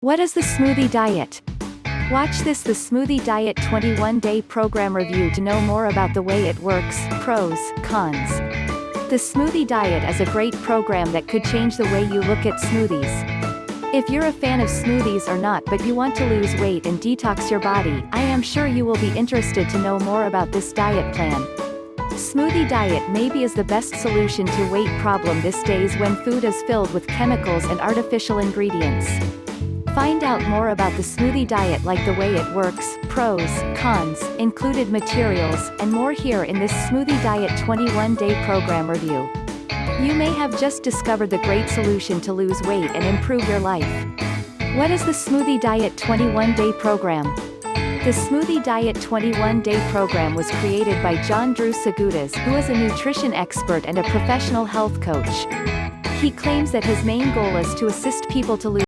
What is the smoothie diet? Watch this the Smoothie Diet 21 Day Program Review to know more about the way it works, pros, cons. The Smoothie Diet is a great program that could change the way you look at smoothies. If you're a fan of smoothies or not but you want to lose weight and detox your body, I am sure you will be interested to know more about this diet plan. Smoothie diet maybe is the best solution to weight problem these days when food is filled with chemicals and artificial ingredients. Find out more about the smoothie diet like the way it works, pros, cons, included materials, and more here in this Smoothie Diet 21-day program review. You may have just discovered the great solution to lose weight and improve your life. What is the Smoothie Diet 21-day program? The Smoothie Diet 21-day program was created by John Drew Sgoutas who is a nutrition expert and a professional health coach. He claims that his main goal is to assist people to lose